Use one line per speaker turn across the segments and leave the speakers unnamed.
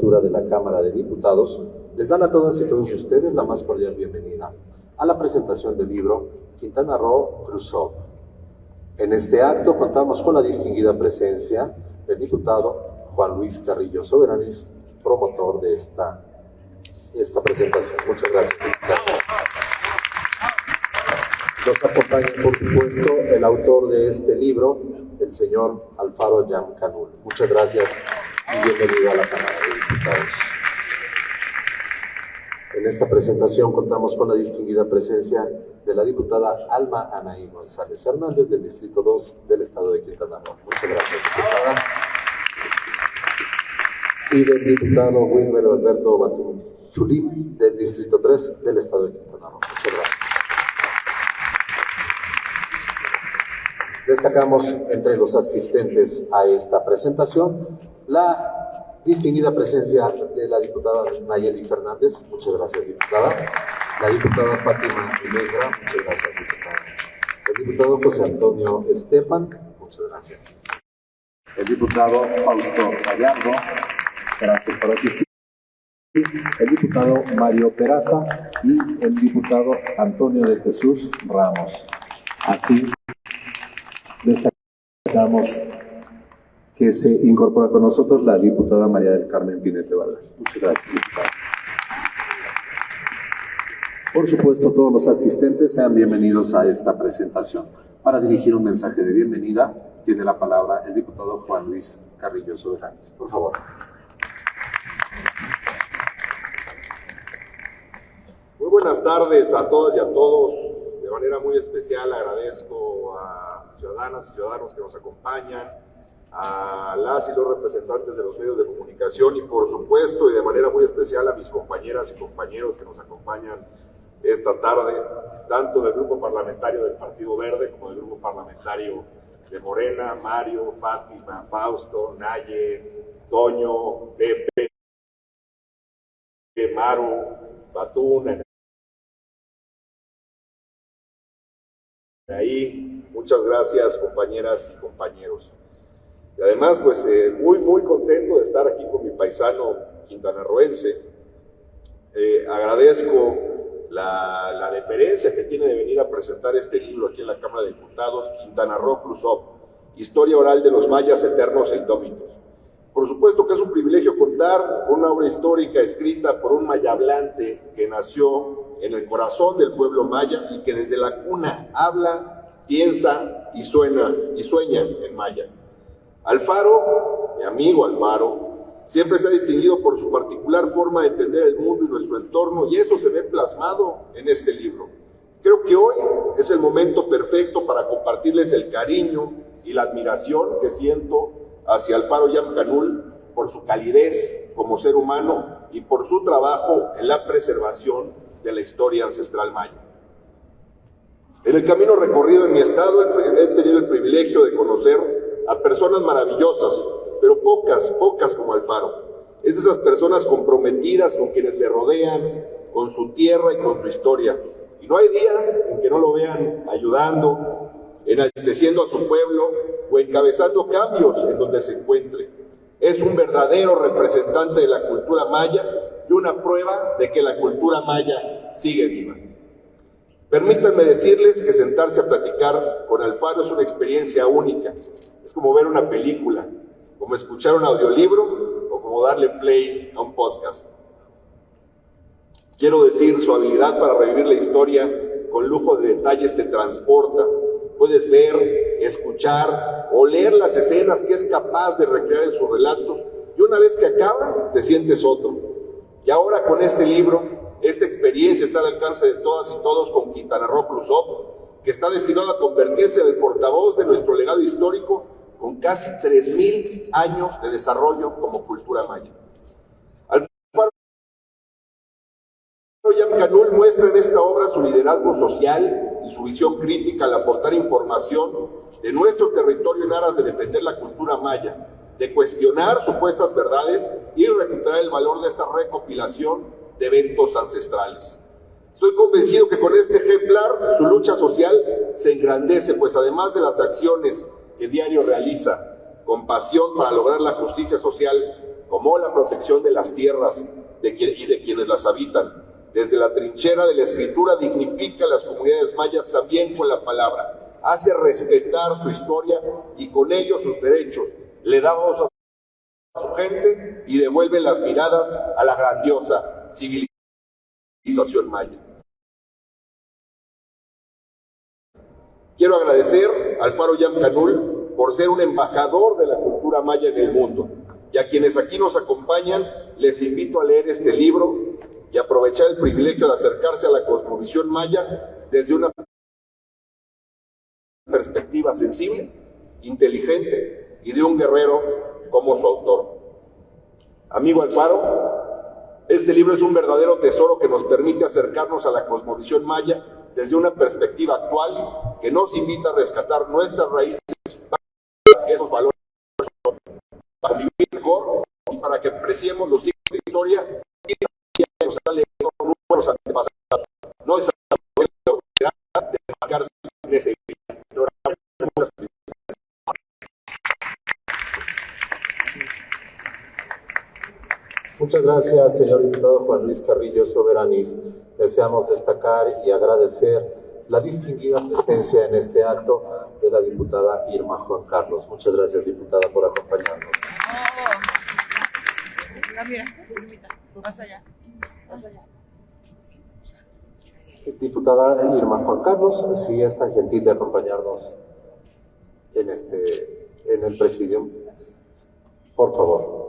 legislatura de la Cámara de Diputados les dan a todas y todos ustedes la más cordial bienvenida a la presentación del libro Quintana Roo Cruzó. En este acto contamos con la distinguida presencia del diputado Juan Luis Carrillo Soberanis, promotor de esta, esta presentación. Muchas gracias. Nos acompaña, por supuesto, el autor de este libro, el señor Alfaro Yam Canul. Muchas gracias y bienvenido a la Cámara de Diputados. En esta presentación contamos con la distinguida presencia de la diputada Alma Anaí González Hernández del Distrito 2 del Estado de Quintana Roo. Muchas gracias, diputada. Y del diputado Wilmer Alberto Batum Chulim del Distrito 3 del Estado de Quintana Roo. Muchas gracias. Destacamos entre los asistentes a esta presentación la distinguida presencia de la diputada Nayeli Fernández. Muchas gracias, diputada. La diputada Fátima Ilegra. Muchas gracias, diputada. El diputado José Antonio Estefan. Muchas gracias. El diputado Fausto Gallardo. Gracias por asistir. El diputado Mario Peraza y el diputado Antonio de Jesús Ramos. Así destacamos que se incorpora con nosotros la diputada María del Carmen Pinete Vargas. Muchas gracias, diputada. Por supuesto, todos los asistentes sean bienvenidos a esta presentación. Para dirigir un mensaje de bienvenida, tiene la palabra el diputado Juan Luis Carrillo Soberanes. Por favor.
Muy buenas tardes a todas y a todos. De manera muy especial agradezco a ciudadanas y ciudadanos que nos acompañan, a las y los representantes de los medios de comunicación y por supuesto y de manera muy especial a mis compañeras y compañeros que nos acompañan esta tarde, tanto del grupo parlamentario del Partido Verde como del grupo parlamentario de Morena, Mario, Fátima, Fausto, Naye, Toño, Pepe, Maru, Batún, ahí. Muchas gracias compañeras y compañeros. Y además, pues eh, muy, muy contento de estar aquí con mi paisano quintanarroense. Eh, agradezco la, deferencia que tiene de venir a presentar este libro aquí en la Cámara de Diputados, Quintana Roo Cruzó, Historia Oral de los Mayas Eternos e Indómitos. Por supuesto que es un privilegio contar una obra histórica escrita por un maya hablante que nació en el corazón del pueblo maya y que desde la cuna habla, piensa y suena y sueña en maya. Alfaro, mi amigo Alfaro, siempre se ha distinguido por su particular forma de entender el mundo y nuestro entorno y eso se ve plasmado en este libro. Creo que hoy es el momento perfecto para compartirles el cariño y la admiración que siento hacia Alfaro Yamcanul por su calidez como ser humano y por su trabajo en la preservación de la historia ancestral maya. En el camino recorrido en mi estado he tenido el privilegio de conocer a personas maravillosas, pero pocas, pocas como Alfaro. Es de esas personas comprometidas con quienes le rodean, con su tierra y con su historia. Y no hay día en que no lo vean ayudando, enalteciendo a su pueblo o encabezando cambios en donde se encuentre. Es un verdadero representante de la cultura maya y una prueba de que la cultura maya sigue viva. Permítanme decirles que sentarse a platicar con Alfaro es una experiencia única. Es como ver una película, como escuchar un audiolibro o como darle play a un podcast. Quiero decir, su habilidad para revivir la historia con lujo de detalles te transporta. Puedes ver, escuchar o leer las escenas que es capaz de recrear en sus relatos y una vez que acaba, te sientes otro. Y ahora con este libro, esta experiencia está al alcance de todas y todos con Quintana Roo Cruzó, que está destinado a convertirse en el portavoz de nuestro legado histórico con casi 3.000 años de desarrollo como cultura maya. Alfaro Yamcanul muestra en esta obra su liderazgo social y su visión crítica al aportar información de nuestro territorio en aras de defender la cultura maya, de cuestionar supuestas verdades y recuperar el valor de esta recopilación de eventos ancestrales. Estoy convencido que con este ejemplar su lucha social se engrandece, pues además de las acciones que diario realiza con pasión para lograr la justicia social, como la protección de las tierras y de quienes las habitan. Desde la trinchera de la escritura dignifica a las comunidades mayas también con la palabra, hace respetar su historia y con ello sus derechos, le da voz a su gente y devuelve las miradas a la grandiosa civilización maya. Quiero agradecer al Faro Yam Canul por ser un embajador de la cultura maya en el mundo. Y a quienes aquí nos acompañan, les invito a leer este libro y aprovechar el privilegio de acercarse a la cosmovisión maya desde una perspectiva sensible, inteligente y de un guerrero como su autor. Amigo Alfaro, este libro es un verdadero tesoro que nos permite acercarnos a la cosmovisión maya desde una perspectiva actual que nos invita a rescatar nuestras raíces, esos valores para vivir mejor y para que apreciemos los siglos de historia y nos han legado nuestros antepasados. No es de marcarse en este
Muchas gracias, señor diputado Juan Luis Carrillo Soberanis. Deseamos destacar y agradecer la distinguida presencia en este acto de la diputada Irma Juan Carlos. Muchas gracias, diputada, por acompañarnos. Diputada Irma Juan Carlos, si es tan gentil de acompañarnos en, este, en el presidium, por favor.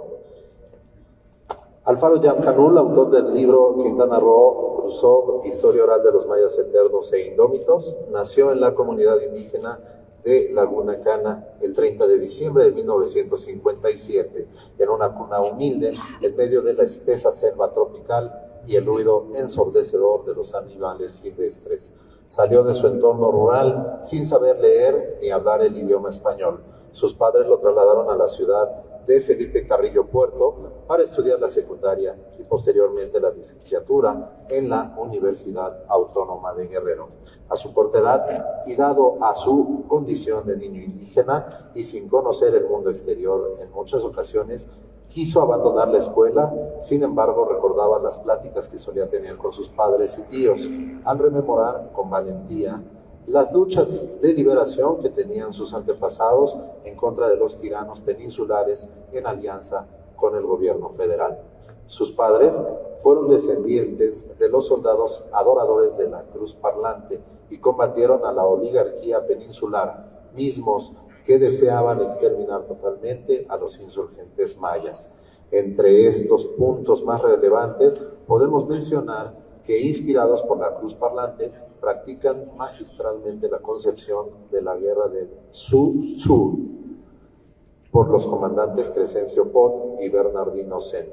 Alfaro Yamcanul, autor del libro Quintana Roo, Cruzó, Historia Oral de los Mayas Eternos e Indómitos, nació en la comunidad indígena de Laguna Cana el 30 de diciembre de 1957, en una cuna humilde en medio de la espesa selva tropical y el ruido ensordecedor de los animales silvestres. Salió de su entorno rural sin saber leer ni hablar el idioma español. Sus padres lo trasladaron a la ciudad de Felipe Carrillo Puerto para estudiar la secundaria y posteriormente la licenciatura en la Universidad Autónoma de Guerrero. A su corta edad y dado a su condición de niño indígena y sin conocer el mundo exterior en muchas ocasiones, quiso abandonar la escuela, sin embargo recordaba las pláticas que solía tener con sus padres y tíos, al rememorar con valentía las luchas de liberación que tenían sus antepasados en contra de los tiranos peninsulares en alianza con el gobierno federal. Sus padres fueron descendientes de los soldados adoradores de la cruz parlante y combatieron a la oligarquía peninsular, mismos que deseaban exterminar totalmente a los insurgentes mayas. Entre estos puntos más relevantes podemos mencionar que inspirados por la cruz parlante practican magistralmente la concepción de la guerra del Sur por los comandantes Crescencio Pot y Bernardino Sen.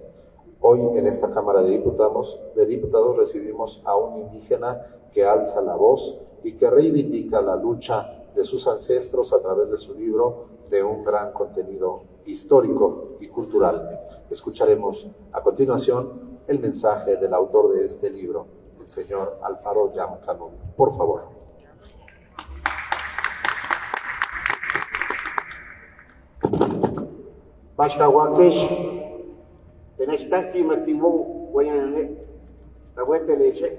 Hoy en esta Cámara de Diputados, de Diputados recibimos a un indígena que alza la voz y que reivindica la lucha de sus ancestros a través de su libro de un gran contenido histórico y cultural. Escucharemos a continuación el mensaje del autor de este libro, señor Alfaro Yamcano. Por favor.
Bashkawakesh, tenestaki makimu, wayanane, rawete leche,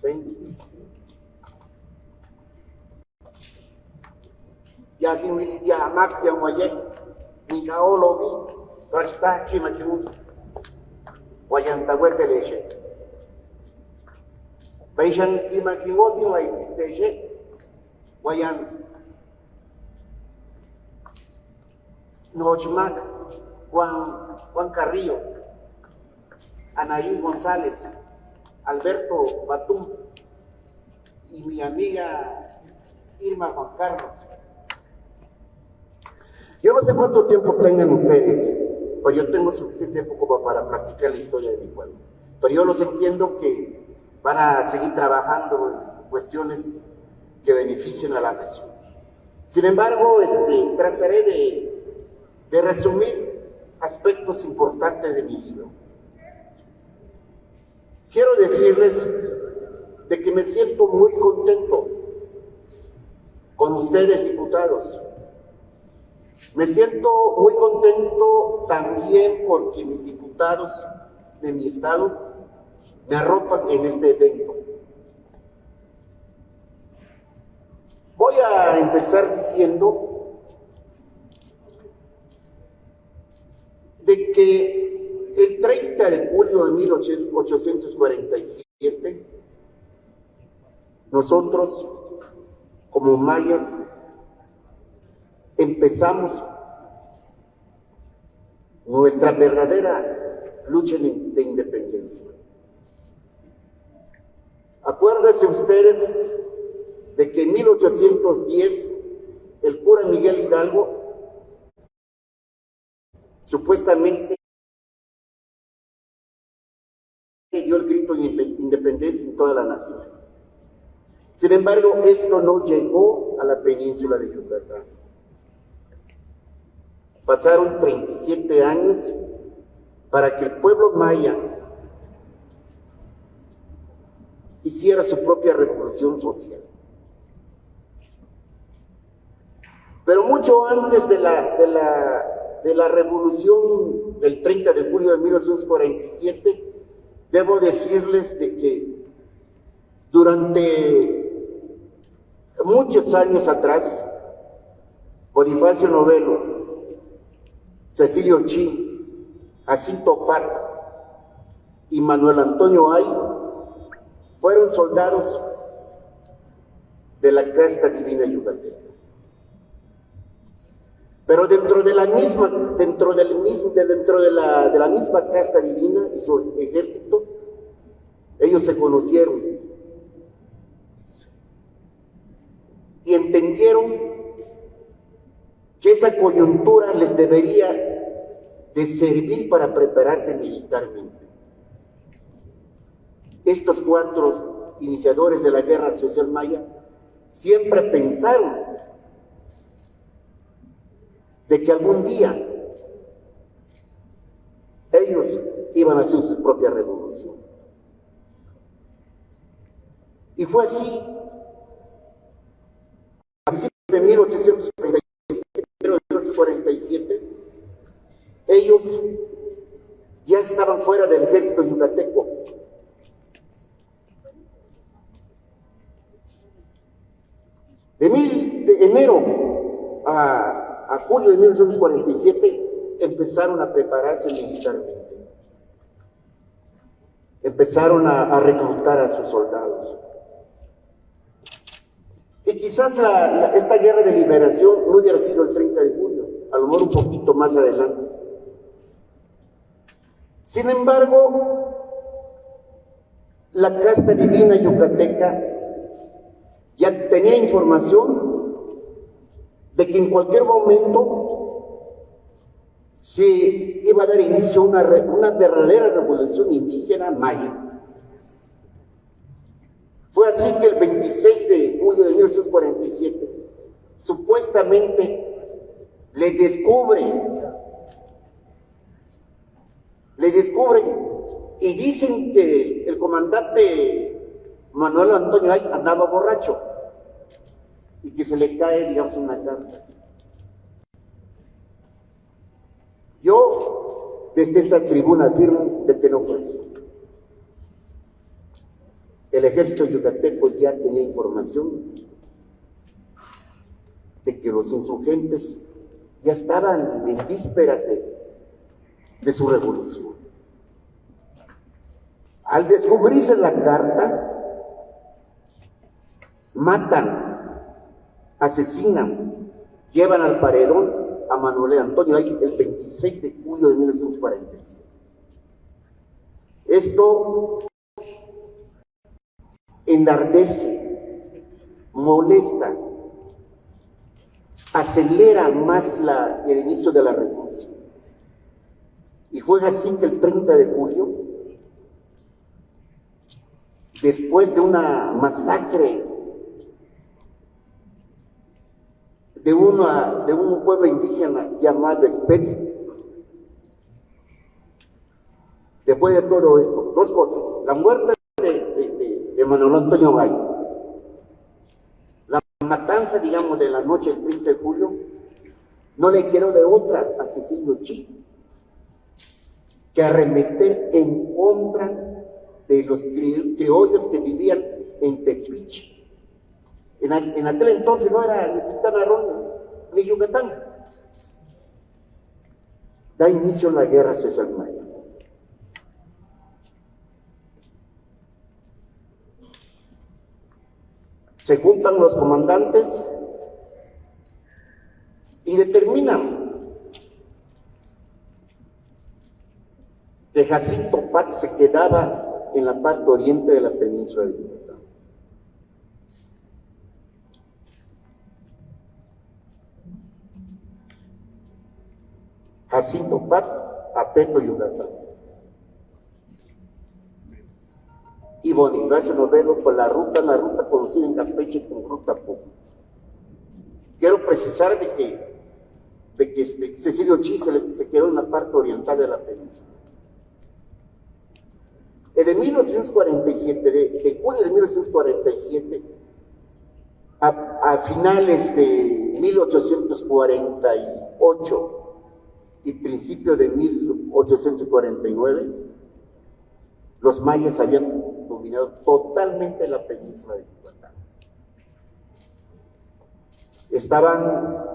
ten. Ya tiwis ya amak yang wayek, ni kaolobi, bastaki makimu, wayan tawete leche. Baishan kimakingoti wai teche wayan Nochmac, Juan, Juan Carrillo, Anaí González, Alberto Batum y mi amiga Irma Juan Carlos. Yo no sé cuánto tiempo tengan ustedes, pero yo tengo suficiente tiempo como para practicar la historia de mi pueblo. Pero yo los entiendo que van a seguir trabajando en cuestiones que beneficien a la nación. Sin embargo, este, trataré de, de resumir aspectos importantes de mi libro. Quiero decirles de que me siento muy contento con ustedes, diputados, Me siento muy contento también porque mis diputados de mi estado me arropan en este evento. Voy a empezar diciendo de que el 30 de julio de 1847, nosotros como mayas empezamos nuestra verdadera lucha de independencia. Acuérdense ustedes de que en 1810 el cura Miguel Hidalgo supuestamente dio el grito de independencia en toda la nación. Sin embargo, esto no llegó a la península de Yucatán. Pasaron 37 años para que el pueblo maya hiciera su propia revolución social. Pero mucho antes de la, de la, de la revolución del 30 de julio de 1947, debo decirles de que durante muchos años atrás, Bonifacio Novelo, Cecilio Chi, Jacinto Pata y Manuel Antonio Ay fueron soldados de la casta divina yucateca. Pero dentro de la misma, dentro del mismo, dentro de la, de la misma casta divina y su ejército, ellos se conocieron y entendieron que esa coyuntura les debería de servir para prepararse militarmente. Estos cuatro iniciadores de la guerra social maya siempre pensaron de que algún día ellos iban a hacer su propia revolución. Y fue así. Así de 1847, ellos ya estaban fuera del ejército yucateco De, enero a, julio de 1947 empezaron a prepararse militarmente. Empezaron a, reclutar a sus soldados. Y quizás esta guerra de liberación no hubiera sido el 30 de julio, a lo mejor un poquito más adelante. Sin embargo, la casta divina yucateca tenía información de que en cualquier momento se iba a dar inicio a una, una verdadera revolución indígena maya. Fue así que el 26 de julio de 1947, supuestamente le descubren, le descubren y dicen que el comandante Manuel Antonio Ay andaba borracho y que se le cae, digamos, una carta. Yo, desde esta tribuna, afirmo de que no fue así. El ejército yucateco ya tenía información de que los insurgentes ya estaban en vísperas de, de su revolución. Al descubrirse la carta, matan, asesinan, llevan al paredón a Manuel Antonio ahí el 26 de julio de 1947. Esto enardece, molesta, acelera más la, el inicio de la revolución. Y fue así que el 30 de julio, después de una masacre de, una, de un pueblo indígena llamado el. Después de todo esto, dos cosas. La muerte de, de, Manuel Antonio Valle, la matanza, digamos, de la noche del 30 de julio, No le quiero de otra a Cecilio Chi que arremeter en contra de los criollos que vivían en Tepiche. En, aquel entonces no era ni Quintana Roo ni Yucatán. Da inicio la guerra César Maya. Se juntan los comandantes y determinan que Jacinto Pat se quedaba en la parte oriente de la península de Yucatán. Jacinto Pat a Peto Yucatán. Y Bonifacio Novelo por la ruta, la ruta conocida en Campeche como Ruta Pú. Quiero precisar de que, de que este, Cecilio Chi se, quedó en la parte oriental de la península. En 1847, de, de julio de 1847, a, a finales de 1848, y principio de 1849, los mayas habían dominado totalmente la península de Yucatán. Estaban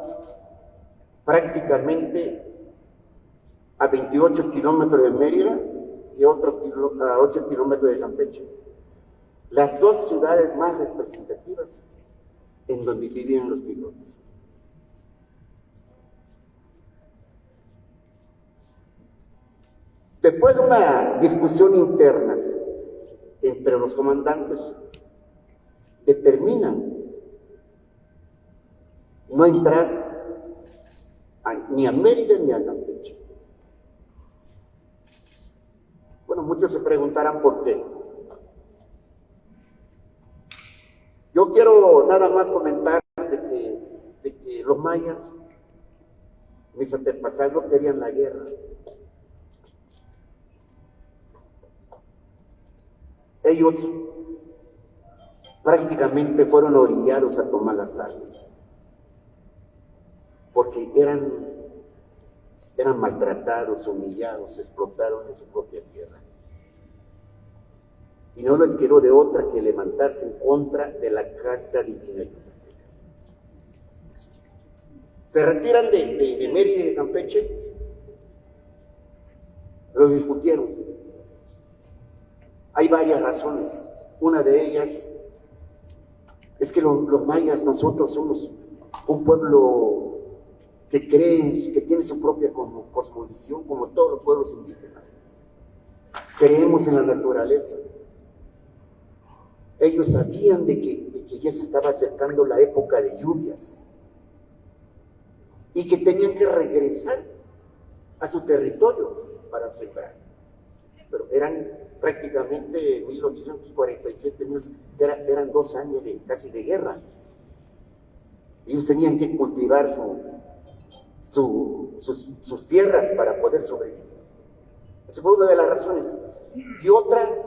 prácticamente a 28 kilómetros de Mérida y otro a 8 kilómetros de Campeche. Las dos ciudades más representativas en donde vivían los pilotos. Después de una discusión interna entre los comandantes, determinan no entrar ni a Mérida ni a Campeche. Bueno, muchos se preguntarán por qué. Yo quiero nada más comentar de que, de que los mayas, mis antepasados, querían la guerra. Ellos prácticamente fueron orillados a tomar las armas, porque eran, eran maltratados, humillados, explotaron en su propia tierra. Y no les quedó de otra que levantarse en contra de la casta divina Se retiran de, de, Mérida y de Campeche, lo discutieron hay varias razones. Una de ellas es que los, mayas, nosotros somos un pueblo que cree, que tiene su propia cosmovisión, como todos los pueblos indígenas. Creemos en la naturaleza. Ellos sabían de que, de que ya se estaba acercando la época de lluvias y que tenían que regresar a su territorio para sembrar. Pero eran prácticamente 1847, eran dos años de, casi de guerra. Ellos tenían que cultivar sus, tierras para poder sobrevivir. Esa fue una de las razones. Y otra,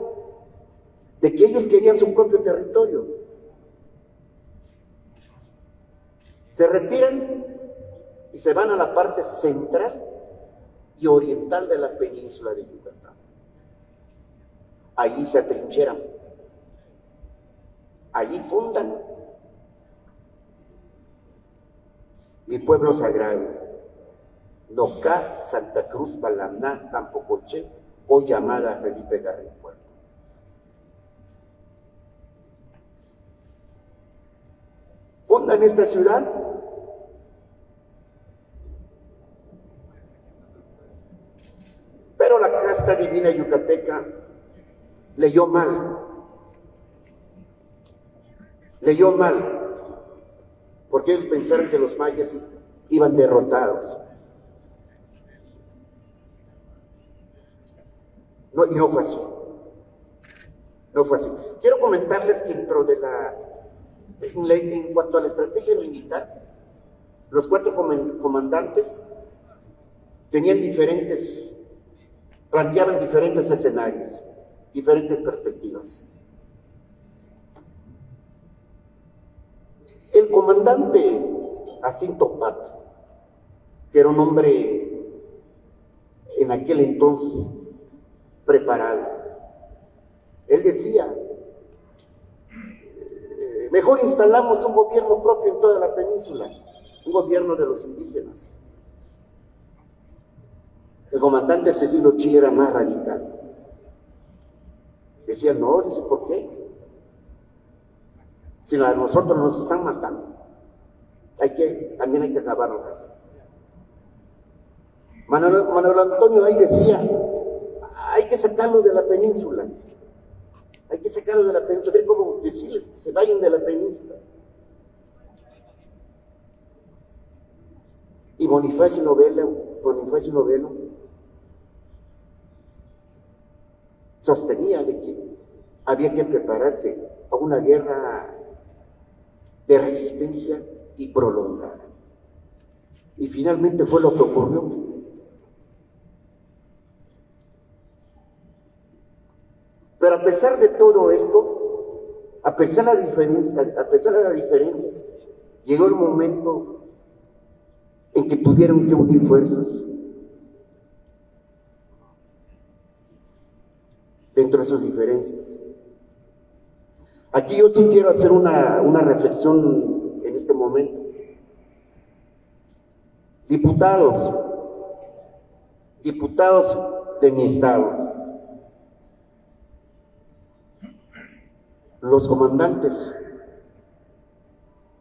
de que ellos querían su propio territorio. Se retiran y se van a la parte central y oriental de la península de Yucatán allí se atrincheran, allí fundan mi pueblo sagrado. Nocá, Santa Cruz, Balaná, Tampocoche, o llamada Felipe Garrido Puerto. Fundan esta ciudad pero la casta divina yucateca leyó mal. Leyó mal. Porque ellos pensaron que los mayas iban derrotados. No, y no fue así. No fue así. Quiero comentarles que dentro de la, en cuanto a la estrategia militar, los cuatro comandantes tenían diferentes, planteaban diferentes escenarios diferentes perspectivas. El comandante Jacinto Pat que era un hombre en aquel entonces preparado. Él decía, eh, mejor instalamos un gobierno propio en toda la península, un gobierno de los indígenas. El comandante Cecilio Chi era más radical. Decía, no, dice, ¿por qué? Si a nosotros nos están matando, hay que, también hay que acabarlas. Manuel, Manuel Antonio ahí decía, hay que sacarlo de la península. Hay que sacarlo de la península. Ver cómo decirles que se vayan de la península. Y Bonifacio Novelo, Bonifacio Novelo sostenía de que había que prepararse a una guerra de resistencia y prolongada. Y finalmente fue lo que ocurrió. Pero a pesar de todo esto, a pesar de, la diferencia, a pesar de las diferencias, llegó el momento en que tuvieron que unir fuerzas dentro de sus diferencias. Aquí yo sí quiero hacer una, una reflexión en este momento. Diputados, diputados de mi estado, los comandantes,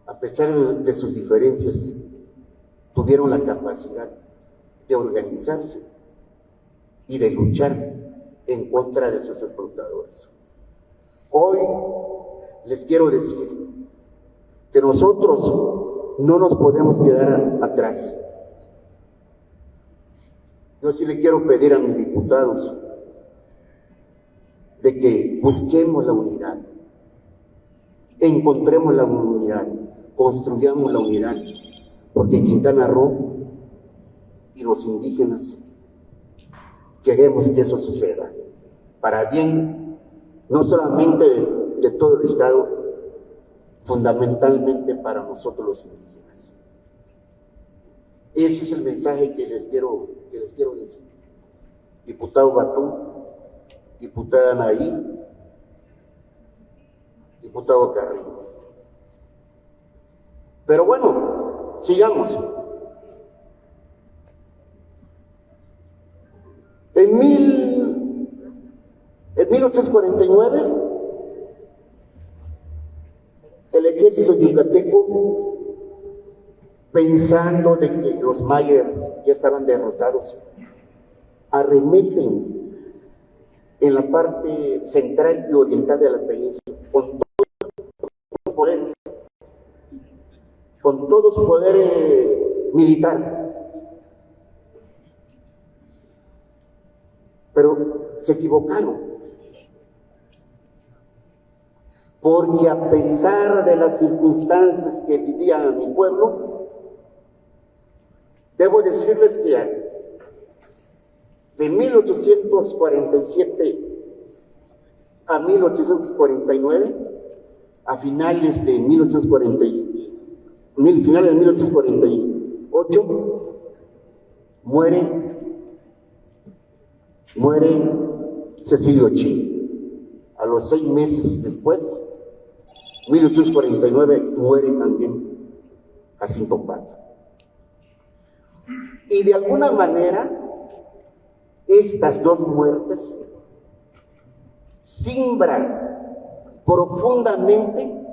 a pesar de sus diferencias, tuvieron la capacidad de organizarse y de luchar en contra de sus explotadores. Hoy les quiero decir que nosotros no nos podemos quedar atrás. Yo sí le quiero pedir a mis diputados de que busquemos la unidad, encontremos la unidad, construyamos la unidad, porque Quintana Roo y los indígenas queremos que eso suceda, para bien no solamente de, todo el Estado, fundamentalmente para nosotros los indígenas. Ese es el mensaje que les quiero, que les quiero decir. Diputado Batú, diputada Naí, diputado Carrillo. Pero bueno, sigamos. En, mil, en 1849, el ejército yucateco, pensando de que los mayas ya estaban derrotados, arremeten en la parte central y oriental de la península con todo su poder, con todo su poder militar. Pero se equivocaron. Porque a pesar de las circunstancias que vivía mi pueblo, debo decirles que de 1847 a 1849, a finales de 1840, finales de 1848, muere, muere Cecilio Chi. A los seis meses después, 1849, muere también Jacinto Pato. Y de alguna manera, estas dos muertes simbran profundamente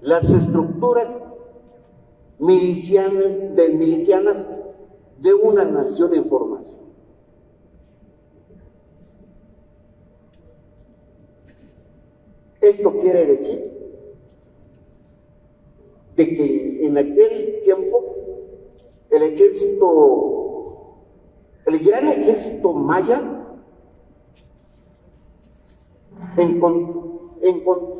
las estructuras milicianas de, milicianas de una nación en formación. Esto quiere decir de que en aquel tiempo el ejército el gran ejército maya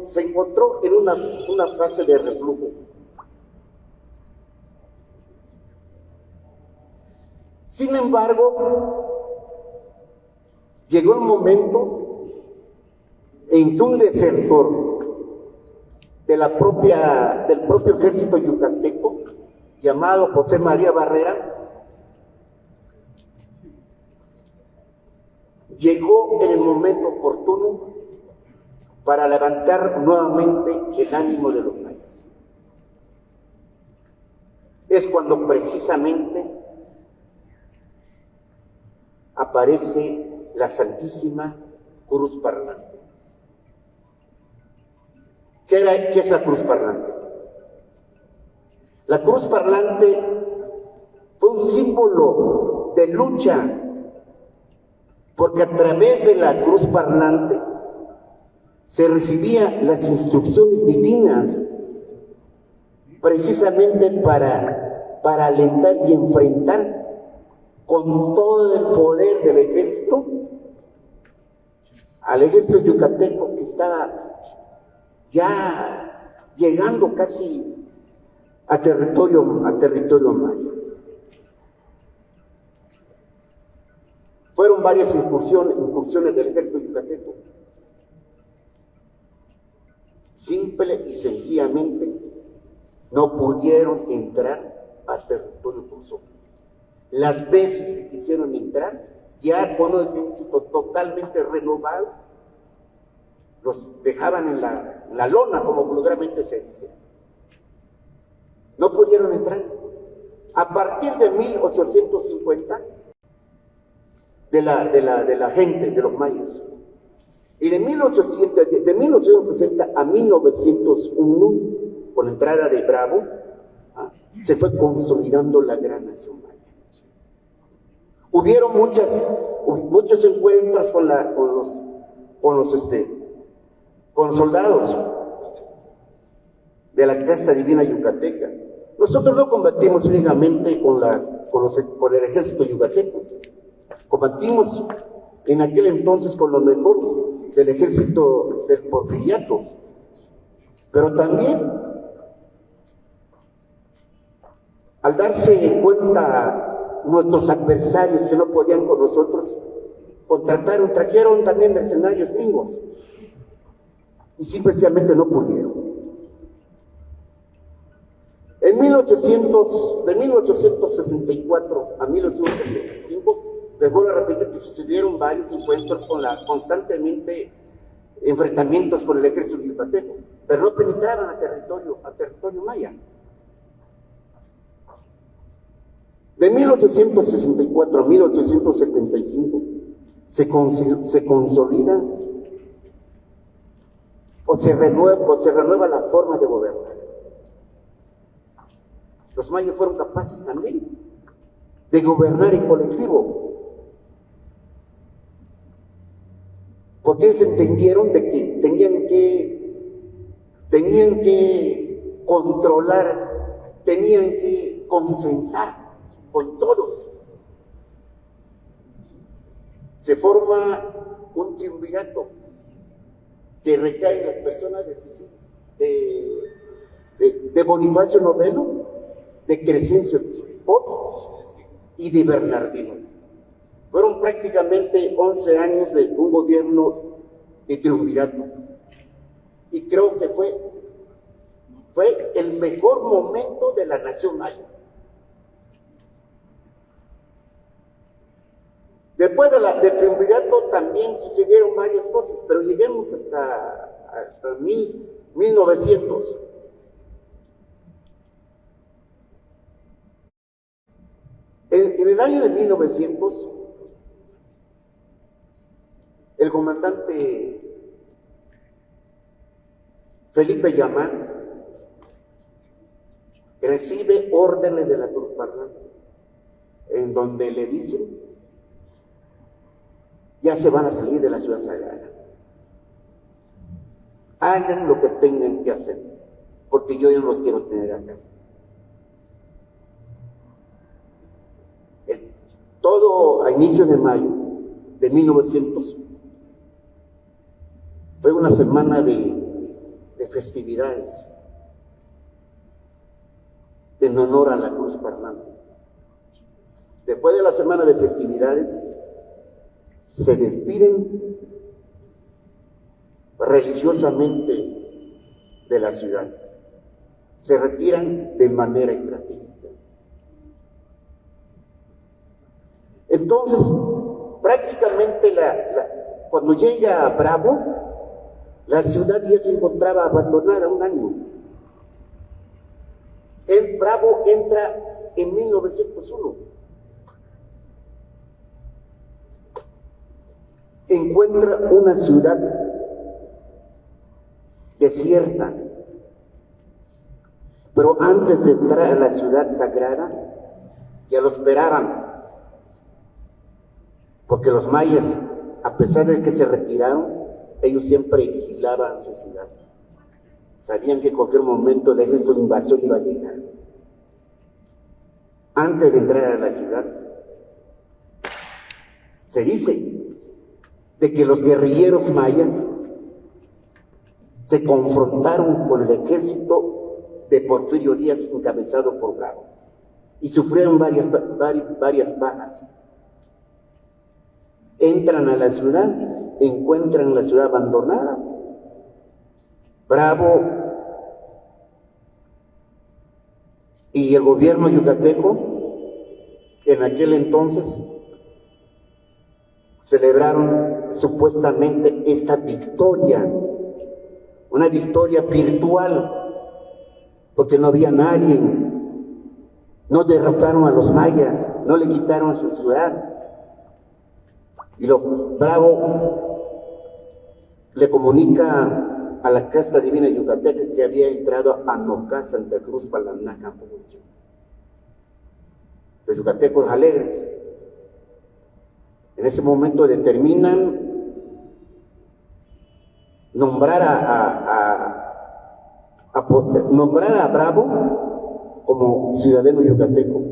se encontró en una, una fase de reflujo. Sin embargo, llegó el momento en un desertor del propio ejército yucateco, llamado José María Barrera, llegó en el momento oportuno para levantar nuevamente el ánimo de los mayas. Es cuando precisamente aparece la Santísima Cruz Parlante. ¿Qué, era, ¿Qué es la Cruz Parlante? La Cruz Parlante fue un símbolo de lucha, porque a través de la Cruz Parlante se recibían las instrucciones divinas precisamente para, para alentar y enfrentar con todo el poder del ejército al ejército yucateco que estaba ya llegando casi a territorio, a territorio maya. Fueron varias incursiones, del ejército yucateco. Simple y sencillamente no pudieron entrar a territorio cruzado. Las veces que quisieron entrar, ya con un ejército totalmente renovado, los dejaban en la, la lona, como vulgarmente se dice. No pudieron entrar. A partir de 1850, de la, de la, de la gente, de los mayas, y de, 1800, de 1860 a 1901, con la entrada de Bravo, ¿ah? se fue consolidando la gran nación maya. Hubieron muchas, muchos encuentros con, la, con los, con los este, con soldados de la casta divina yucateca. Nosotros no combatimos únicamente con, la, con, los, con el ejército yucateco, combatimos en aquel entonces con lo mejor del ejército del porfiriato, pero también al darse cuenta nuestros adversarios que no podían con nosotros, contrataron, trajeron también mercenarios gringos y simplemente no pudieron. En 1800, de 1864 a 1875, les vuelvo a repetir que sucedieron varios encuentros con la, constantemente enfrentamientos con el ejército yucateco, pero no penetraban a territorio, a territorio maya. De 1864 a 1875 se, se consolida o se, renueva, o se renueva la forma de gobernar. Los mayas fueron capaces también de gobernar en colectivo. porque ellos entendieron de que tenían que, tenían que controlar, tenían que consensar con todos. Se forma un triunvirato que recae las personas de, de, Bonifacio Novelo, de Crescencio y de Bernardino. Fueron prácticamente 11 años de un gobierno de triunvirato. Y creo que fue, fue el mejor momento de la nación maya. Después de la, del triunvirato también sucedieron varias cosas, pero lleguemos hasta, hasta mil, 1900. En, en el año de 1900 el comandante Felipe Yamán recibe órdenes de la Cruz Parlante, en donde le dicen, ya se van a salir de la ciudad sagrada. Hagan lo que tengan que hacer, porque yo ya no los quiero tener acá. todo a inicio de mayo de 1900 fue una semana de, festividades en honor a la cruz parlante. Después de la semana de festividades, se despiden religiosamente de la ciudad. Se retiran de manera estratégica. Entonces, prácticamente la, cuando llega a Bravo, la ciudad ya se encontraba abandonada un año. El Bravo entra en 1901. Encuentra una ciudad desierta. Pero antes de entrar a la ciudad sagrada, ya lo esperaban. Porque los mayas, a pesar de que se retiraron, ellos siempre vigilaban su ciudad. Sabían que en cualquier momento el ejército de invasión iba a llegar. Antes de entrar a la ciudad, se dice de que los guerrilleros mayas se confrontaron con el ejército de Porfirio Díaz encabezado por Bravo y sufrieron varias, varias, varias bajas. Entran a la ciudad, encuentran la ciudad abandonada. Bravo y el gobierno yucateco en aquel entonces celebraron supuestamente esta victoria una victoria virtual, porque no había nadie. No derrotaron a los mayas, no le quitaron su ciudad. Y lo bravo le comunica a la casta divina yucateca que había entrado a Nocá, Santa Cruz, Palaná, Campo Los yucatecos alegres. En ese momento determinan nombrar a, a, nombrar a Bravo como ciudadano yucateco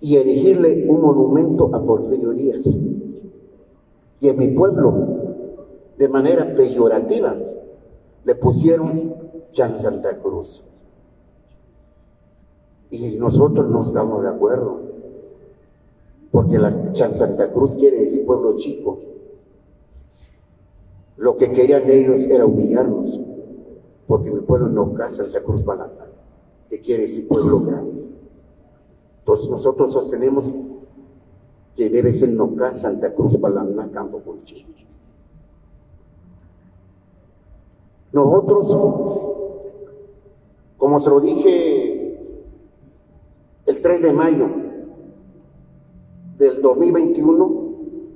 y erigirle un monumento a Porfirio Díaz. Y en mi pueblo, de manera peyorativa, le pusieron Chan Santa Cruz. Y nosotros no estamos de acuerdo, porque la Santa Cruz quiere decir pueblo chico. Lo que querían ellos era humillarnos, porque mi pueblo no casa la Cruz Balanda, que quiere decir pueblo grande. Entonces nosotros sostenemos que debe ser Nocá, Santa Cruz, Palanda, Campo Colchín. Nosotros, como se lo dije el 3 de mayo del 2021,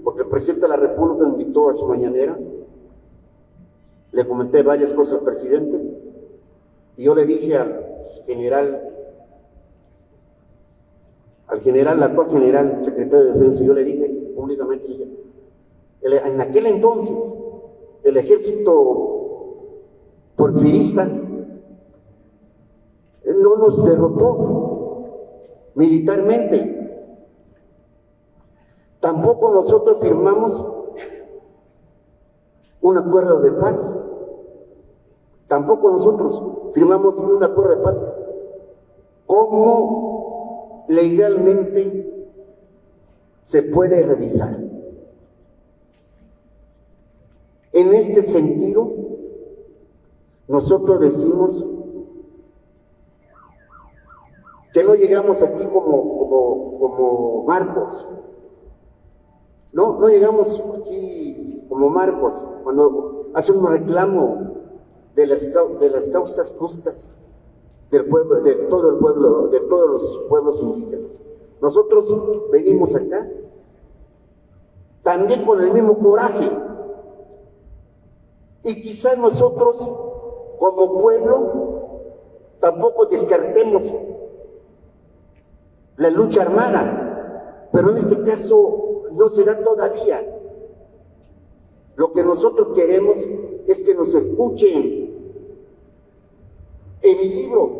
porque el presidente de la República invitó a su mañanera, le comenté varias cosas al presidente y yo le dije al general, al general, al actual general, secretario de Defensa, yo le dije públicamente, en aquel entonces el ejército porfirista no nos derrotó militarmente. Tampoco nosotros firmamos un acuerdo de paz. Tampoco nosotros firmamos un acuerdo de paz. ¿Cómo legalmente se puede revisar? En este sentido, nosotros decimos que no llegamos aquí como, como, como marcos. No, no llegamos aquí como marcos cuando hacen un reclamo de las, de las causas justas del pueblo, de todo el pueblo, de todos los pueblos indígenas. Nosotros venimos acá también con el mismo coraje. Y quizás nosotros, como pueblo, tampoco descartemos la lucha armada, pero en este caso no se da todavía. Lo que nosotros queremos es que nos escuchen. En mi libro,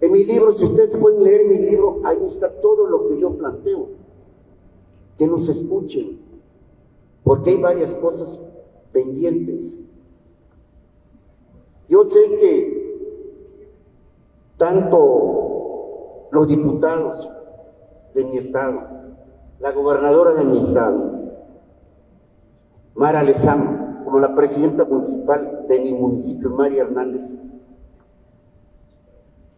en mi libro, si ustedes pueden leer mi libro, ahí está todo lo que yo planteo. Que nos escuchen, porque hay varias cosas pendientes. Yo sé que tanto los diputados de mi estado, la gobernadora de mi estado, Mara Lezama, como la presidenta municipal de mi municipio, María Hernández,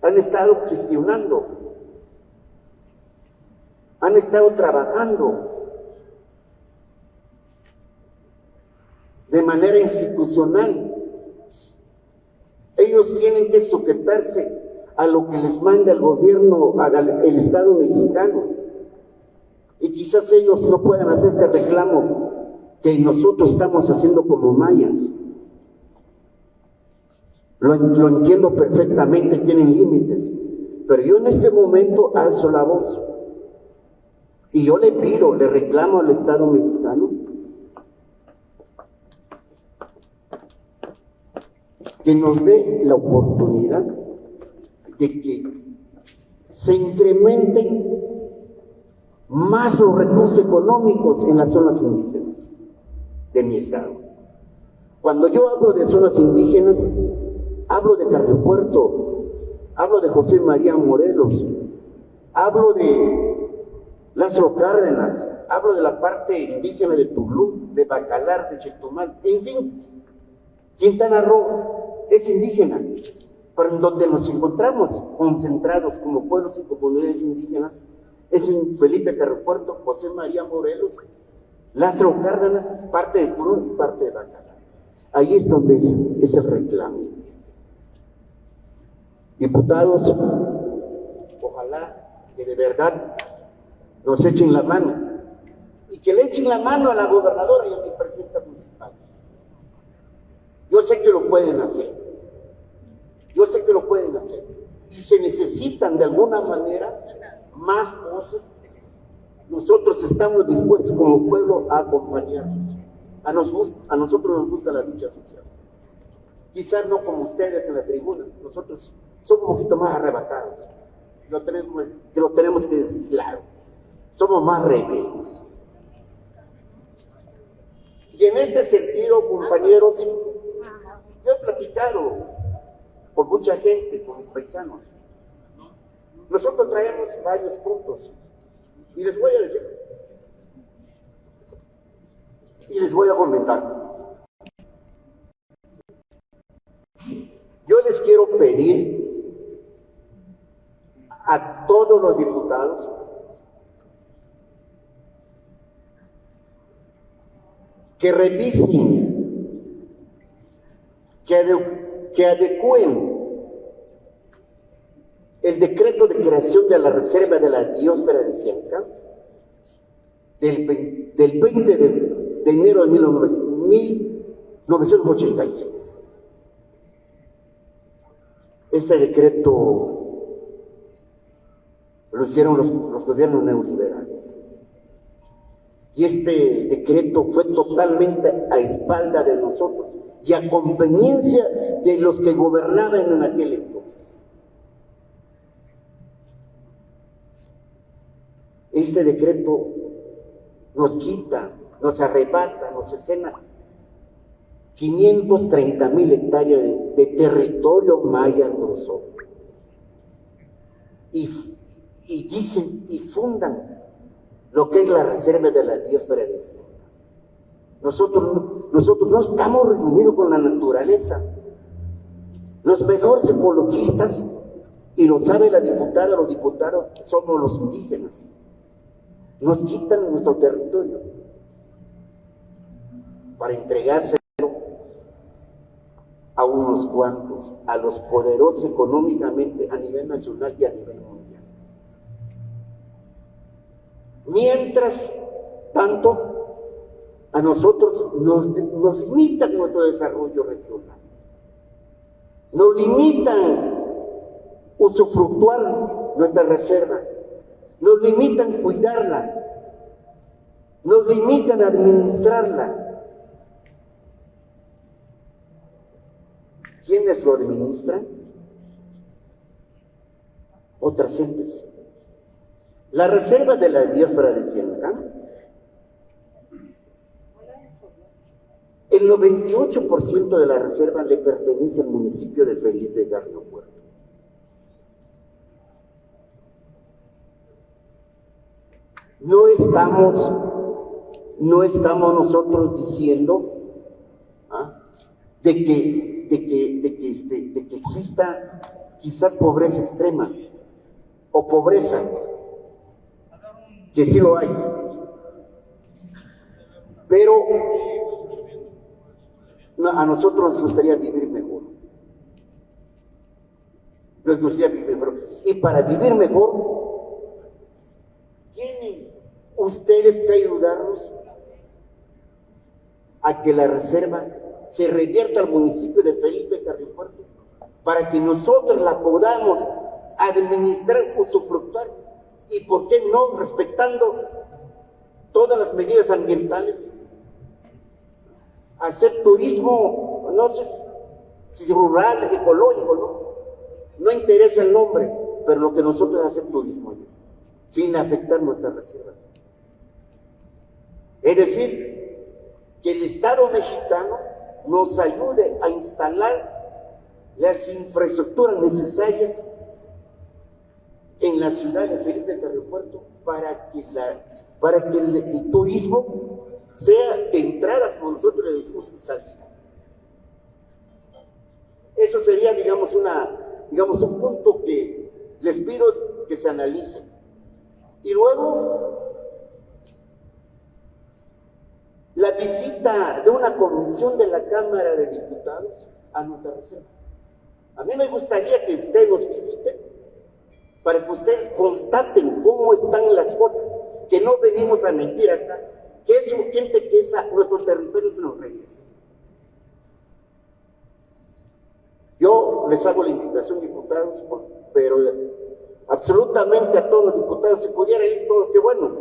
han estado gestionando han estado trabajando de manera institucional. Ellos tienen que sujetarse a lo que les manda el gobierno, el Estado mexicano. Y quizás ellos no puedan hacer este reclamo que nosotros estamos haciendo como mayas. Lo, entiendo perfectamente, tienen límites. Pero yo en este momento alzo la voz. Y yo le pido, le reclamo al Estado mexicano que nos dé la oportunidad de que se incrementen más los recursos económicos en las zonas indígenas de mi estado. Cuando yo hablo de zonas indígenas, hablo de Puerto, hablo de José María Morelos, hablo de Lázaro Cárdenas, hablo de la parte indígena de Tulum, de Bacalar, de Chetumal, en fin, Quintana Roo es indígena, pero en donde nos encontramos concentrados como pueblos y comunidades indígenas es en Felipe Carrepuerto, José María Morelos, Lázaro Cárdenas, parte de Tulum y parte de Bacalar. Ahí es donde es el reclamo. Diputados, ojalá que de verdad nos echen la mano y que le echen la mano a la gobernadora y a mi presidenta municipal. Yo sé que lo pueden hacer. Yo sé que lo pueden hacer. Y se necesitan de alguna manera más voces. Nosotros estamos dispuestos como pueblo a acompañarnos. A, nos, a nosotros nos gusta la lucha social. Quizás no como ustedes en la tribuna. Nosotros somos un poquito más arrebatados. Lo tenemos, lo tenemos que decir claro somos más rebeldes. Y en este sentido, compañeros, yo he platicado con mucha gente, con mis paisanos. Nosotros traemos varios puntos. Y les voy a decir, y les voy a comentar. Yo les quiero pedir a todos los diputados que revisen, que, que adecúen el decreto de creación de la reserva de la biosfera de Cienca del, 20 de, enero de 1986. Este decreto lo hicieron los gobiernos neoliberales. Y este decreto fue totalmente a espalda de nosotros y a conveniencia de los que gobernaban en aquel entonces. Este decreto nos quita, nos arrebata, nos escena 530 mil hectáreas de, territorio maya grosso. Y, dicen y fundan lo que es la reserva de la biosfera de Nosotros, nosotros no estamos reunidos con la naturaleza. Los mejores ecologistas, y lo sabe la diputada, los diputados, somos los indígenas. Nos quitan nuestro territorio para entregárselo a unos cuantos, a los poderosos económicamente a nivel nacional y a nivel mundial. Mientras tanto, a nosotros nos, nos limitan nuestro desarrollo regional. Nos limitan usufructuar nuestra reserva. Nos limitan cuidarla. Nos limitan administrarla. ¿Quiénes lo administran? Otras gentes. La reserva de la biosfera de Cienca, el 98% de la reserva le pertenece al municipio de Felipe Garrio Puerto. No estamos, no estamos nosotros diciendo ¿ah? de, que, de, que, de, que, este, de que exista quizás pobreza extrema o pobreza que sí lo hay. Pero a nosotros nos gustaría vivir mejor. Nos gustaría vivir mejor. Y para vivir mejor, tienen ustedes que ayudarnos a que la reserva se revierta al municipio de Felipe Carriopuerto para que nosotros la podamos administrar, usufructuar y, ¿por qué no?, respetando todas las medidas ambientales, hacer turismo, no sé si rural, ecológico, ¿no? No interesa el nombre, pero lo que nosotros hacer turismo, sin afectar nuestra reserva. Es decir, que el Estado mexicano nos ayude a instalar las infraestructuras necesarias en la ciudad de Felipe del Aeropuerto para que, la, para que el, turismo sea entrada, como nosotros le decimos, y salida. Eso sería, digamos, una, digamos, un punto que les pido que se analice. Y luego, la visita de una comisión de la Cámara de Diputados a reserva. A mí me gustaría que ustedes nos visiten para que ustedes constaten cómo están las cosas, que no venimos a mentir acá, que es urgente que esa, nuestro territorio se nos regrese. Yo les hago la invitación, diputados, pero absolutamente a todos los diputados, si pudiera ir todo, qué bueno,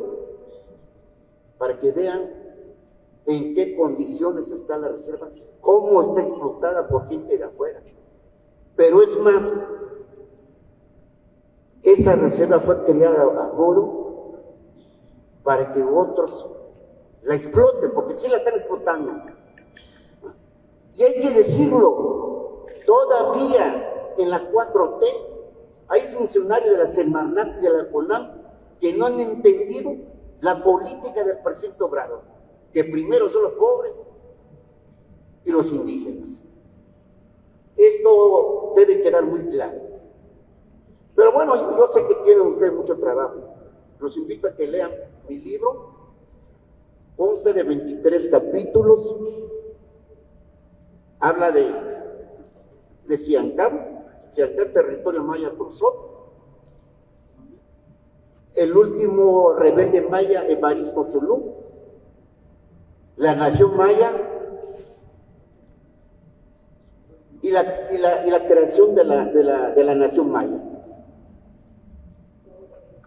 para que vean en qué condiciones está la reserva, cómo está explotada por gente de afuera. Pero es más, esa reserva fue creada a modo para que otros la exploten, porque sí la están explotando. Y hay que decirlo, todavía en la 4T hay funcionarios de la Semarnat y de la CONAM que no han entendido la política del presidente Obrador, que primero son los pobres y los indígenas. Esto debe quedar muy claro. Pero bueno, yo sé que tienen ustedes mucho trabajo. Los invito a que lean mi libro. Consta de 23 capítulos. Habla de, de Siancán, territorio maya cruzó. El último rebelde maya, Evaristo Zulú. La nación maya y la, y la, y la creación de la, de, la, de la nación maya.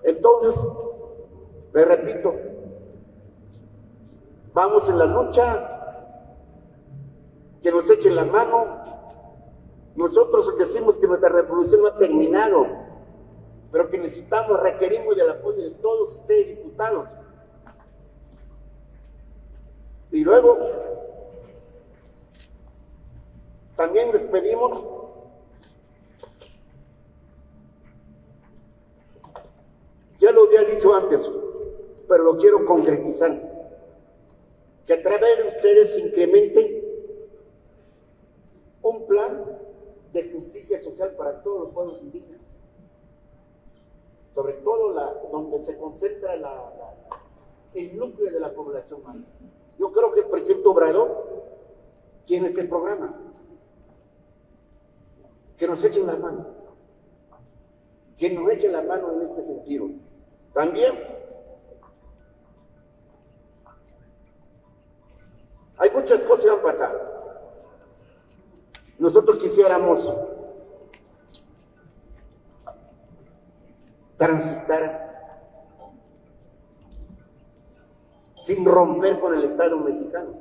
Entonces, me repito, vamos en la lucha, que nos echen la mano. Nosotros decimos que nuestra revolución no ha terminado, pero que necesitamos, requerimos el apoyo de todos ustedes, diputados. Y luego, también les pedimos Ya lo había dicho antes, pero lo quiero concretizar. Que a través de ustedes se incremente un plan de justicia social para todos los pueblos indígenas. Sobre todo la, donde se concentra el núcleo de la población humana. Yo creo que el presidente Obrador tiene este programa. Que nos echen la mano. Que nos echen la mano en este sentido. También hay muchas cosas que han pasado. Nosotros quisiéramos transitar sin romper con el Estado mexicano,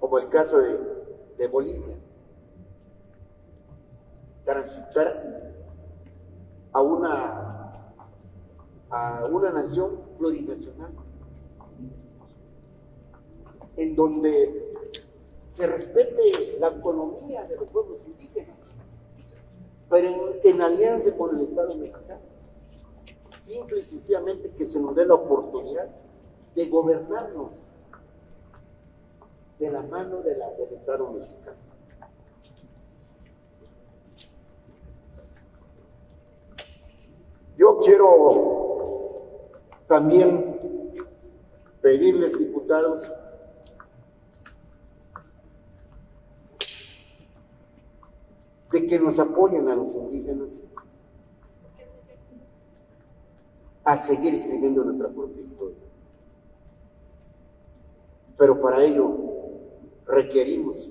como el caso de, Bolivia. Transitar a una a una nación plurinacional, en donde se respete la autonomía de los pueblos indígenas, pero en, alianza con el Estado mexicano. Simple y sencillamente que se nos dé la oportunidad de gobernarnos de la mano de la, del Estado mexicano. Yo quiero También pedirles, diputados, de que nos apoyen a los indígenas a seguir escribiendo nuestra propia historia. Pero para ello requerimos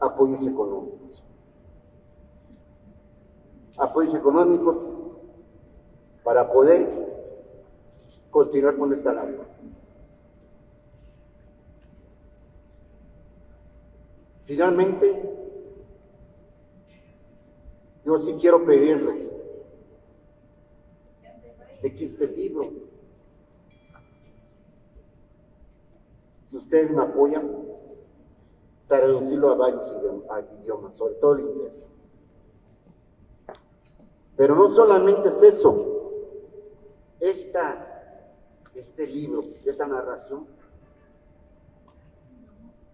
apoyos económicos. Apoyos económicos para poder continuar con esta labor. Finalmente, yo sí quiero pedirles de que este libro, si ustedes me apoyan, traducirlo a varios idiomas, sobre todo el inglés. Pero no solamente es eso, esta, este libro, esta narración,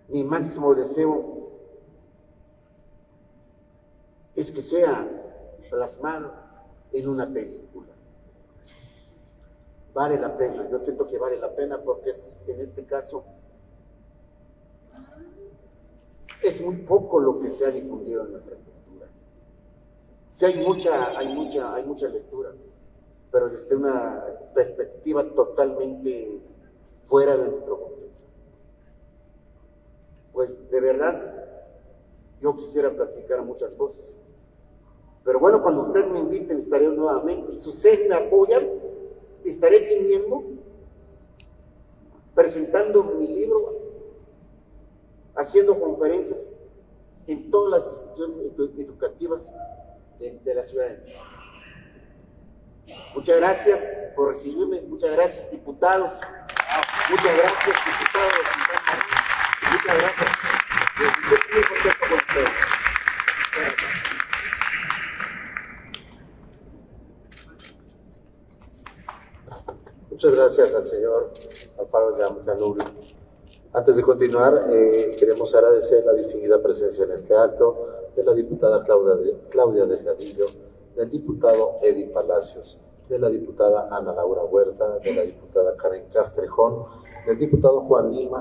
mi máximo deseo es que sea plasmado en una película. Vale la pena, yo siento que vale la pena porque es, en este caso es muy poco lo que se ha difundido en nuestra cultura. Sí hay mucha, hay mucha, hay mucha lectura, pero desde una perspectiva totalmente fuera de nuestro contexto. Pues de verdad, yo quisiera platicar muchas cosas. Pero bueno, cuando ustedes me inviten, estaré nuevamente. Y si ustedes me apoyan, estaré viniendo, presentando mi libro, haciendo conferencias en todas las instituciones educativas de, la ciudad. Muchas gracias por recibirme, muchas gracias diputados, muchas gracias diputados, muchas gracias. Estoy muy contento con ustedes.
Muchas gracias al señor Alfaro Yanuri. Antes de continuar, eh, queremos agradecer la distinguida presencia en este acto de la diputada Claudia, Claudia Delgadillo, del diputado Eddie Palacios, de la diputada Ana Laura Huerta, de la diputada Karen Castrejón, del diputado Juan Lima,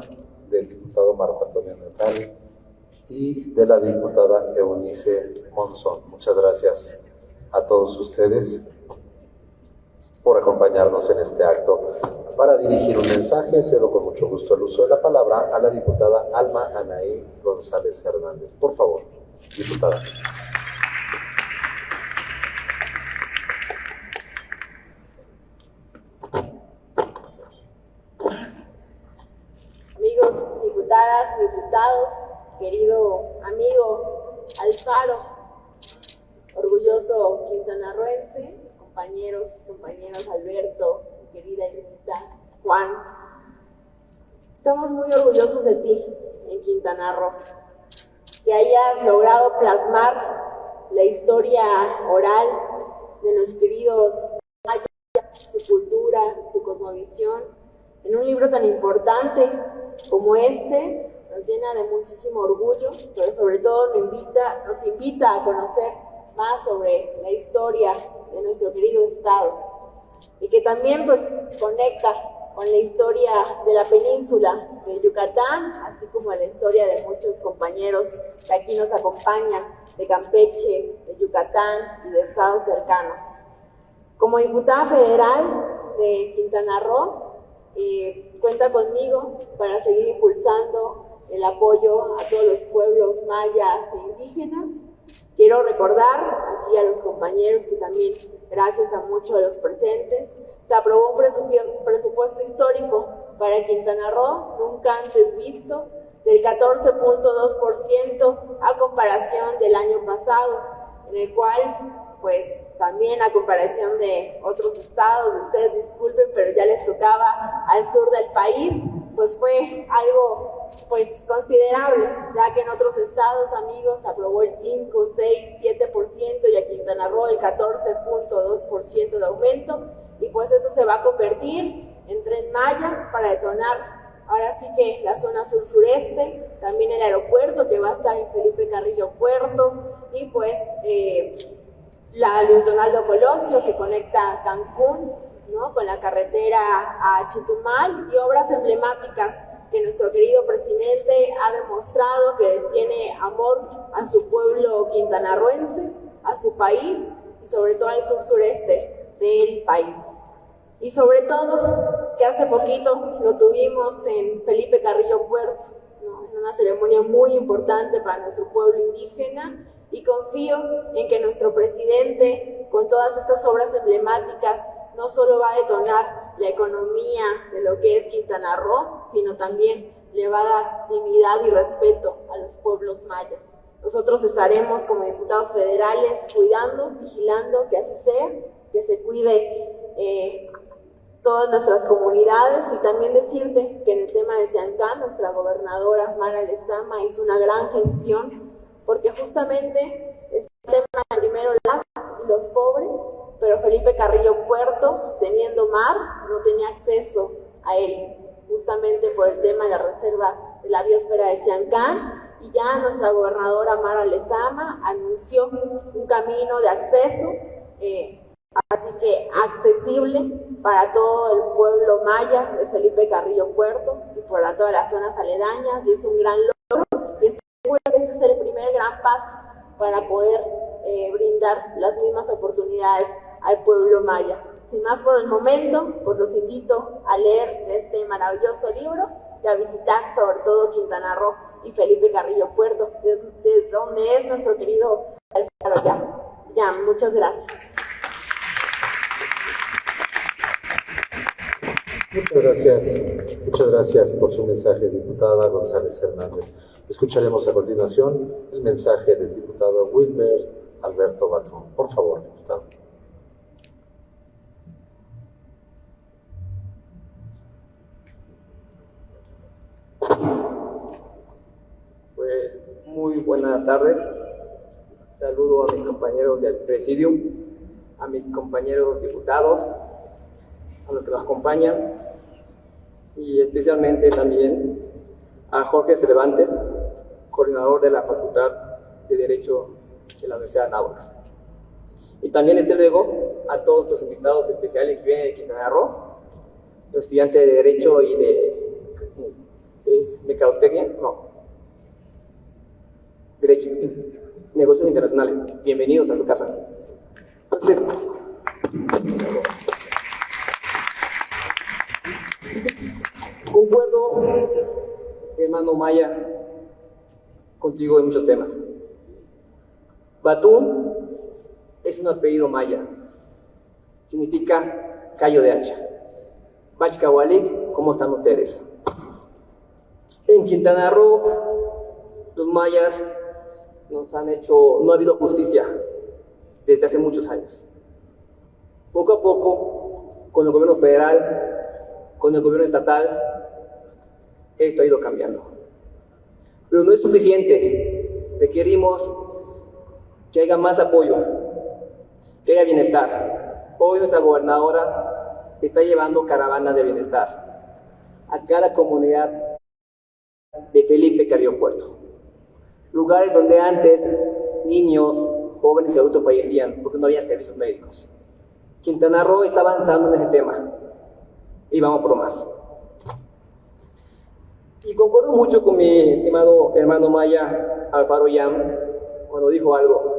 del diputado Marco Antonio Natal y de la diputada Eunice Monzón. Muchas gracias a todos ustedes por acompañarnos en este acto. Para dirigir un mensaje, cedo con mucho gusto el uso de la palabra a la diputada Alma Anaí González Hernández. Por favor, diputada.
Amigos, diputadas, diputados, querido amigo Alfaro, orgulloso quintanarroense, compañeros, compañeros Alberto, mi querida Irmita, Juan. Estamos muy orgullosos de ti en Quintana Roo, que hayas logrado plasmar la historia oral de los queridos su cultura, su cosmovisión, en un libro tan importante como este, nos llena de muchísimo orgullo, pero sobre todo nos invita a conocer más sobre la historia de nuestro querido Estado y que también pues conecta con la historia de la península de Yucatán, así como la historia de muchos compañeros que aquí nos acompañan de Campeche, de Yucatán y de estados cercanos. Como diputada federal de Quintana Roo, eh, cuenta conmigo para seguir impulsando el apoyo a todos los pueblos mayas e indígenas Quiero recordar aquí a los compañeros que también, gracias a muchos de los presentes, se aprobó un presupuesto histórico para Quintana Roo, nunca antes visto, del 14.2% a comparación del año pasado, en el cual, pues también a comparación de otros estados, ustedes disculpen, pero ya les tocaba al sur del país, pues fue algo pues considerable, ya que en otros estados, amigos, aprobó el 5, 6, 7% y a Quintana Roo el 14.2% de aumento y pues eso se va a convertir en Tren Maya para detonar ahora sí que la zona sur-sureste, también el aeropuerto que va a estar en Felipe Carrillo Puerto y pues eh, la Luis Donaldo Colosio que conecta Cancún ¿no? con la carretera a Chitumal y obras emblemáticas que nuestro querido presidente ha demostrado que tiene amor a su pueblo quintanarroense, a su país y sobre todo al sur sureste del país. Y sobre todo, que hace poquito lo tuvimos en Felipe Carrillo Puerto, en una ceremonia muy importante para nuestro pueblo indígena y confío en que nuestro presidente, con todas estas obras emblemáticas, no solo va a detonar la economía de lo que es Quintana Roo, sino también le dignidad y respeto a los pueblos mayas. Nosotros estaremos como diputados federales cuidando, vigilando que así sea, que se cuide eh, todas nuestras comunidades y también decirte que en el tema de Siancán, nuestra gobernadora Mara Lezama hizo una gran gestión porque justamente este tema de primero las y los pobres pero Felipe Carrillo Puerto, teniendo mar, no tenía acceso a él, justamente por el tema de la reserva de la biosfera de Siancán, y ya nuestra gobernadora Mara Lezama anunció un camino de acceso, eh, así que accesible para todo el pueblo maya de Felipe Carrillo Puerto y para todas las zonas aledañas, y es un gran logro, y estoy segura que este es el primer gran paso para poder eh, brindar las mismas oportunidades al pueblo maya. Sin más por el momento, pues los invito a leer este maravilloso libro y a visitar sobre todo Quintana Roo y Felipe Carrillo Puerto, desde donde es nuestro querido Alfaro Ya. Ya, muchas gracias.
Muchas gracias, muchas gracias por su mensaje, diputada González Hernández. Escucharemos a continuación el mensaje del diputado Wilmer Alberto Batón. Por favor, diputado.
Pues muy buenas tardes. Saludo a mis compañeros del presidium, a mis compañeros diputados, a los que nos acompañan y especialmente también a Jorge Cervantes, coordinador de la Facultad de Derecho de la Universidad de Nápoles. Y también, desde luego, a todos los invitados especiales que vienen de Quintana Roo, los estudiantes de Derecho y de ¿Es mercadotecnia? No. Derecho, negocios internacionales. Bienvenidos a su casa. Concuerdo, hermano Maya, contigo en muchos temas. Batún es un apellido maya. Significa callo de hacha. Bachkawalik, ¿cómo están ustedes? En Quintana Roo, los mayas nos han hecho, no ha habido justicia desde hace muchos años. Poco a poco, con el gobierno federal, con el gobierno estatal, esto ha ido cambiando. Pero no es suficiente. Requerimos que haya más apoyo, que haya bienestar. Hoy nuestra gobernadora está llevando caravanas de bienestar a cada comunidad de Felipe Carrillo Puerto. Lugares donde antes niños, jóvenes y adultos fallecían porque no había servicios médicos. Quintana Roo está avanzando en ese tema y vamos por más. Y concuerdo mucho con mi estimado hermano Maya Alfaro Yam cuando dijo algo.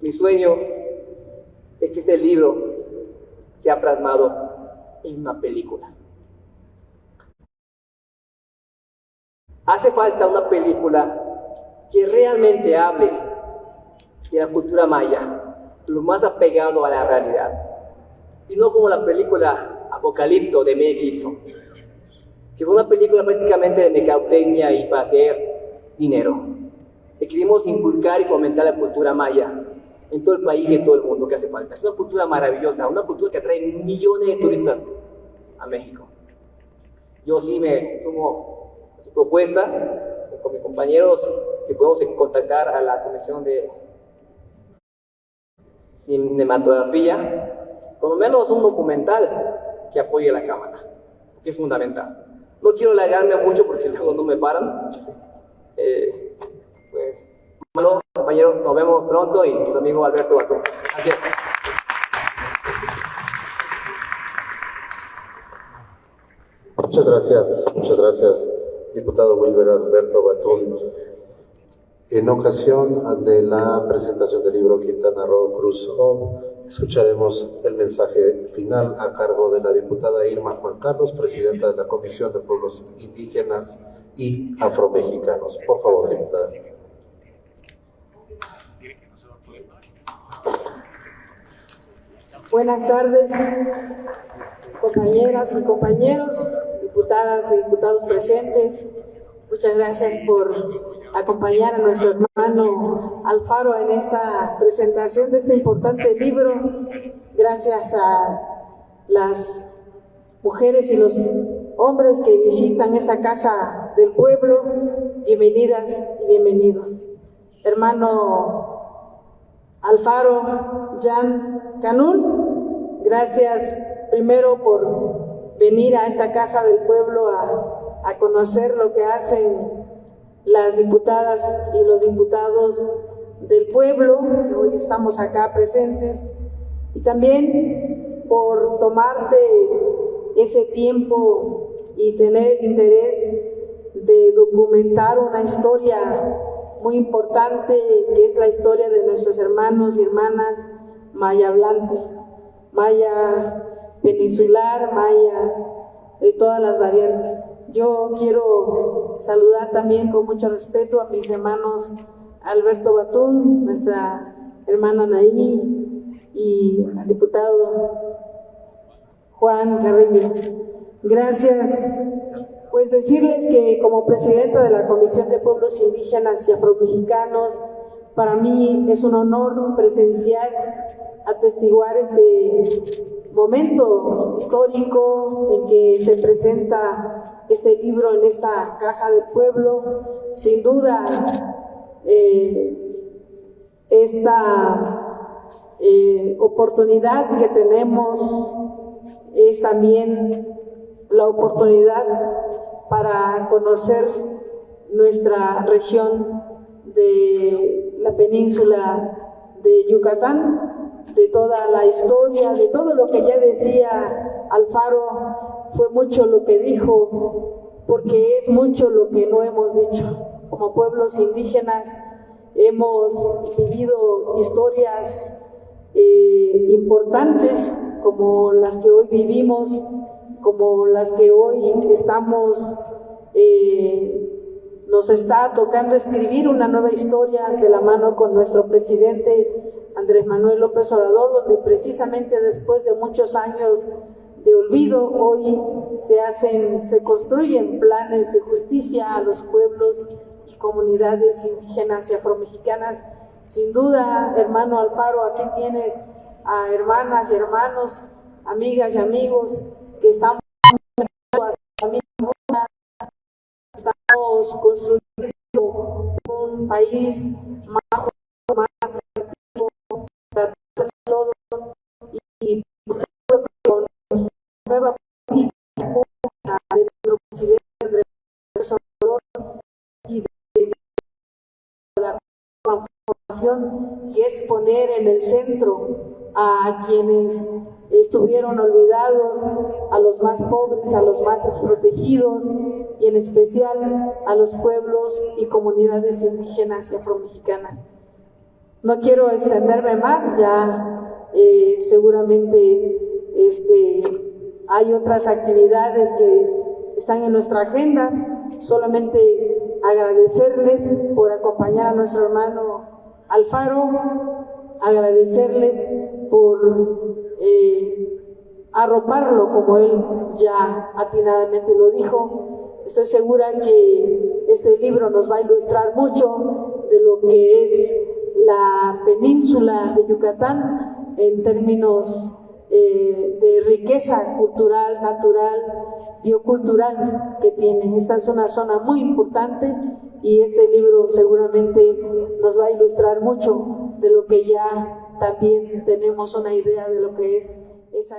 Mi sueño es que este libro sea plasmado en una película. Hace falta una película que realmente hable de la cultura maya, lo más apegado a la realidad. Y no como la película Apocalipto de Mel Gibson, que fue una película prácticamente de mercadotecnia y para hacer dinero. Que queremos inculcar y fomentar la cultura maya en todo el país y en todo el mundo que hace falta. Es una cultura maravillosa, una cultura que atrae millones de turistas a México. Yo sí me sumo propuesta con mis compañeros, si podemos contactar a la Comisión de Cinematografía, por lo menos un documental que apoye a la cámara, que es fundamental. No quiero alargarme mucho porque luego no me paran. Eh, pues, bueno, compañeros, nos vemos pronto y su amigo Alberto Bacón. Gracias.
Muchas gracias, muchas gracias diputado Wilber Alberto Batún. En ocasión de la presentación del libro Quintana Roo Cruz escucharemos el mensaje final a cargo de la diputada Irma Juan Carlos, presidenta de la Comisión de Pueblos Indígenas y Afromexicanos. Por favor, diputada.
Buenas tardes, compañeras y compañeros, diputadas y diputados presentes. Muchas gracias por acompañar a nuestro hermano Alfaro en esta presentación de este importante libro. Gracias a las mujeres y los hombres que visitan esta casa del pueblo. Bienvenidas y bienvenidos. Hermano Alfaro Jan Canul, gracias primero por venir a esta casa del pueblo a, a conocer lo que hacen las diputadas y los diputados del pueblo, que hoy estamos acá presentes, y también por tomarte ese tiempo y tener interés de documentar una historia muy importante que es la historia de nuestros hermanos y hermanas mayablantes, maya peninsular, mayas de todas las variantes. Yo quiero saludar también con mucho respeto a mis hermanos Alberto Batún, nuestra hermana Naí y al diputado Juan Carrillo. Gracias pues decirles que como presidenta de la Comisión de Pueblos Indígenas y Afromexicanos, para mí es un honor presenciar, atestiguar este momento histórico en que se presenta este libro en esta Casa del Pueblo. Sin duda, eh, esta eh, oportunidad que tenemos es también la oportunidad para conocer nuestra región de la península de Yucatán, de toda la historia, de todo lo que ya decía Alfaro, fue mucho lo que dijo, porque es mucho lo que no hemos dicho. Como pueblos indígenas hemos vivido historias eh, importantes como las que hoy vivimos como las que hoy estamos, eh, nos está tocando escribir una nueva historia de la mano con nuestro presidente Andrés Manuel López Obrador, donde precisamente después de muchos años de olvido, hoy se hacen, se construyen planes de justicia a los pueblos y comunidades indígenas y afromexicanas. Sin duda, hermano Alfaro, aquí tienes a hermanas y hermanos, amigas y amigos que estamos, estamos construyendo un país más más para todos y con nueva política de nuestro presidente y de la transformación que es en el centro a quienes estuvieron olvidados, a los más pobres, a los más desprotegidos y en especial a los pueblos y comunidades indígenas y afromexicanas. No quiero extenderme más, ya eh, seguramente este, hay otras actividades que están en nuestra agenda, solamente agradecerles por acompañar a nuestro hermano Alfaro, agradecerles por eh, arroparlo, como él ya atinadamente lo dijo. Estoy segura que este libro nos va a ilustrar mucho de lo que es la península de Yucatán en términos eh, de riqueza cultural, natural, biocultural que tiene. Esta es una zona muy importante y este libro seguramente nos va a ilustrar mucho de lo que ya también tenemos una idea de lo que es esa.